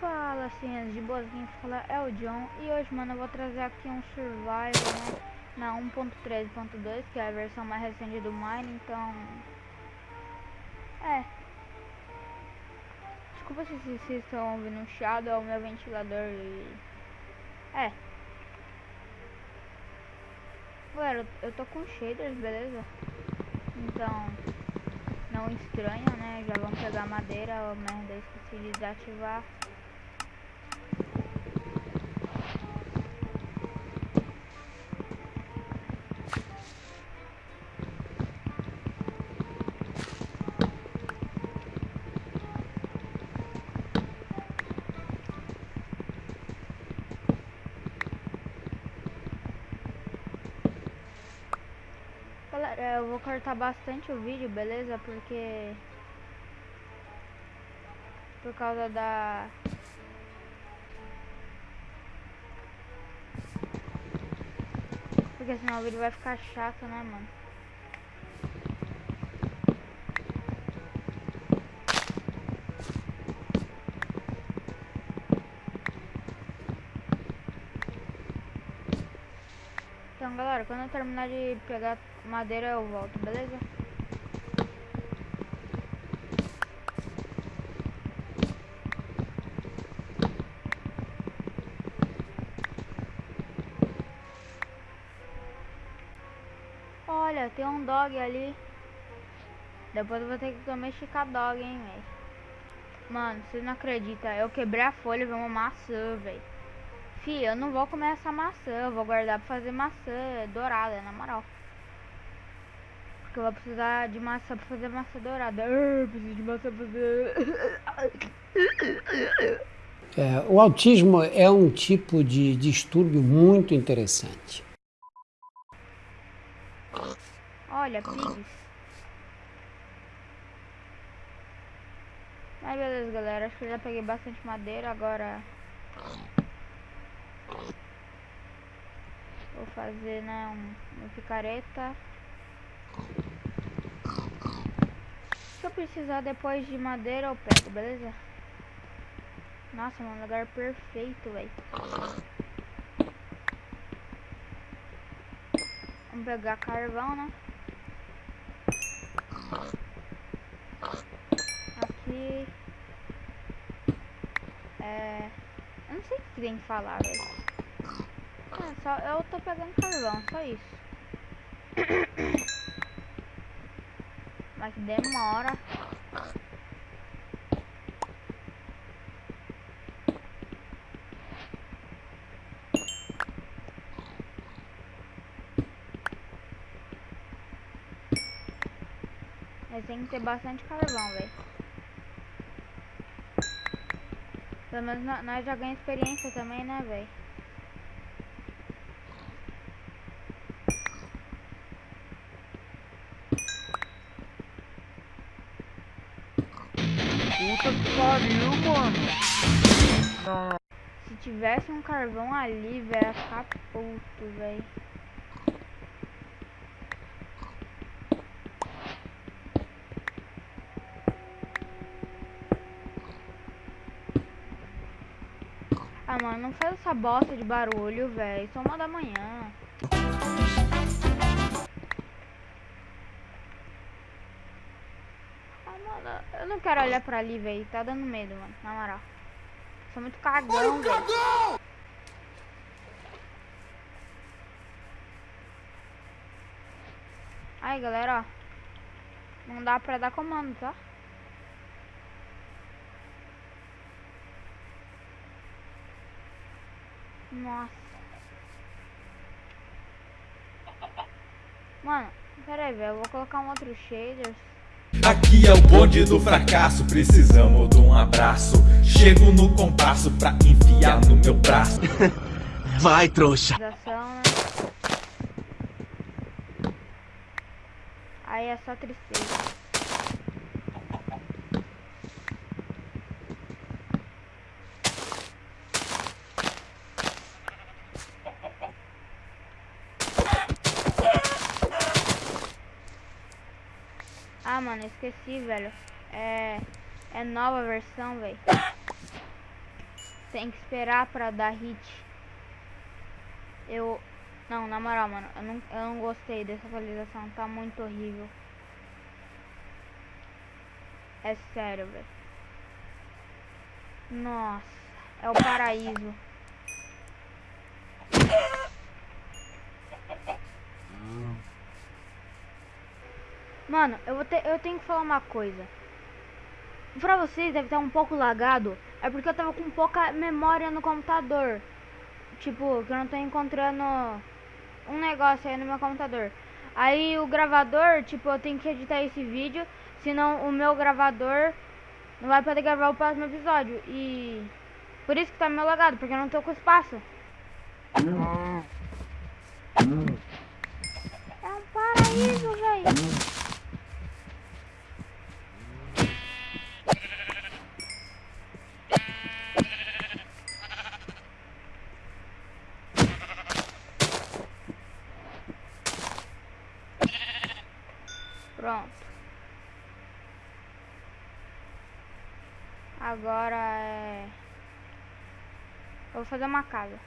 Fala assim, de boazinha, fala é o John. E hoje mano eu vou trazer aqui um survival né, na 1.3.2 que é a versão mais recente do Mine, então é Desculpa se vocês estão ouvindo um chiado, é o meu ventilador e é Galera, eu tô com shaders, beleza? Então não estranha, né? Já vamos pegar madeira, oh, merda, esqueci de desativar Galera, eu vou cortar bastante o vídeo, beleza? Porque... Por causa da... Porque senão o vídeo vai ficar chato, né, mano? Então, galera, quando eu terminar de pegar madeira, eu volto, beleza? Olha, tem um dog ali. Depois eu vou ter que domesticar dog, hein, velho. Mano, vocês não acreditam. Eu quebrei a folha e vi uma maçã, velho. Fih, eu não vou comer essa maçã. Eu vou guardar pra fazer maçã dourada, na moral. Porque eu vou precisar de maçã pra fazer maçã dourada. Eu preciso de maçã pra fazer... É, o autismo é um tipo de distúrbio muito interessante. Olha, pigs. Mas beleza, galera. Acho que eu já peguei bastante madeira. Agora... Vou fazer, né, um, uma picareta. Se eu precisar depois de madeira, eu pego, beleza? Nossa, mano, lugar perfeito, velho. Vamos pegar carvão, né? Aqui. É... Eu não sei o que tem que falar, velho. É, só eu tô pegando carvão, só isso. Mas demora. Mas tem que ter bastante carvão, velho. Pelo menos nós já ganhamos experiência também, né, velho? Puta que pariu, mano. Não. Se tivesse um carvão ali, velho, ia ficar puto, velho. Ah, mano, não faz essa bosta de barulho, velho. São uma da manhã. mano, eu não quero olhar pra ali, velho. Tá dando medo, mano. Na moral. Sou muito cagão, velho. Aí, galera, ó. Não dá pra dar comando, tá? Nossa. Mano, pera aí, velho. Eu vou colocar um outro shader. Aqui é o bonde do fracasso, precisamos de um abraço. Chego no compasso pra enfiar no meu braço. Vai, trouxa. Né? Aí é só tristeza. Esqueci, velho. É. É nova versão, velho. Tem que esperar pra dar hit. Eu. Não, na moral, mano. Eu não, eu não gostei dessa atualização. Tá muito horrível. É sério, velho. Nossa. É o paraíso. Mano, eu, vou ter, eu tenho que falar uma coisa. Pra vocês deve estar um pouco lagado. É porque eu tava com pouca memória no computador. Tipo, que eu não tô encontrando um negócio aí no meu computador. Aí o gravador, tipo, eu tenho que editar esse vídeo. Senão o meu gravador não vai poder gravar o próximo episódio. E por isso que tá meio lagado, porque eu não tô com espaço. É um paraíso, velho. Pronto. Agora é... Eu vou fazer uma casa.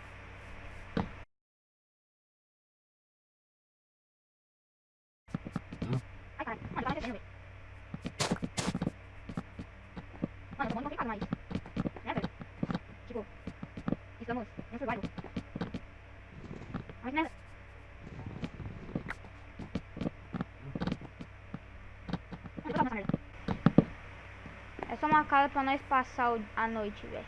Ai, caralho. Mano, tá acontecendo, velho. Mano, eu tô muito complicado mais. Né, velho? Tipo, estamos no survival. Mas, né? Mano, eu tô nessa merda. Só uma casa pra nós passar a noite, velho.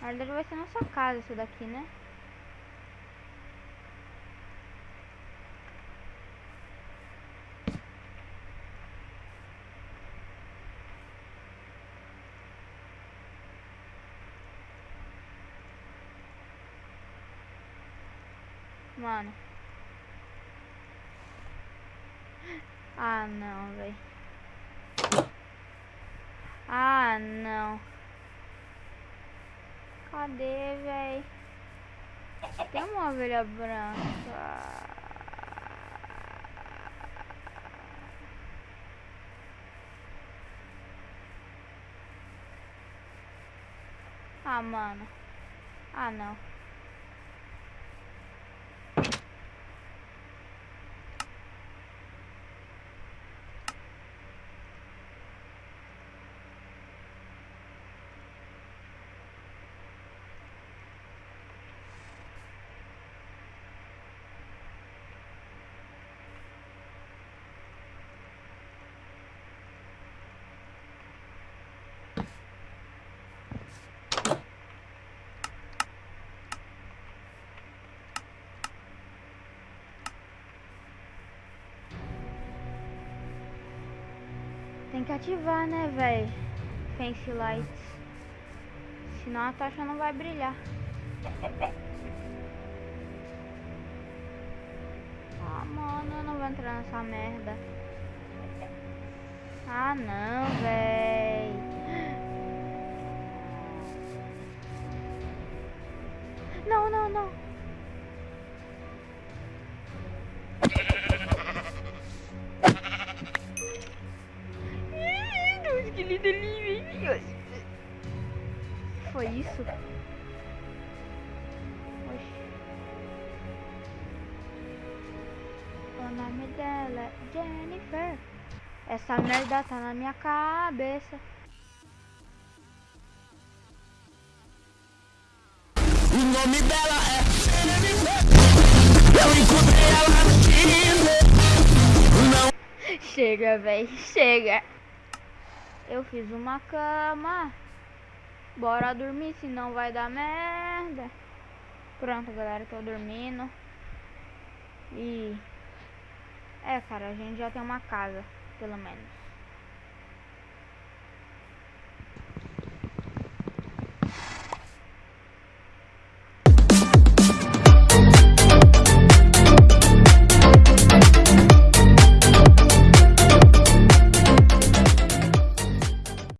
Na verdade vai ser nossa casa isso daqui, né? Mano. Ah, não, velho. Ah, não. Cadê, véi? Tem uma ovelha branca. Ah, mano. Ah, não. Tem que ativar, né, véi? Fancy lights. Senão a tocha não vai brilhar. Ah, mano, eu não vou entrar nessa merda. Ah, não, véi. Não, não, não. Nome dela é Jennifer. Essa merda tá na minha cabeça. O nome dela é Jennifer. Eu encontrei ela no Tinder. Não Chega, véi, chega. Eu fiz uma cama. Bora dormir, senão vai dar merda. Pronto, galera, tô dormindo. E. É, cara, a gente já tem uma casa, pelo menos.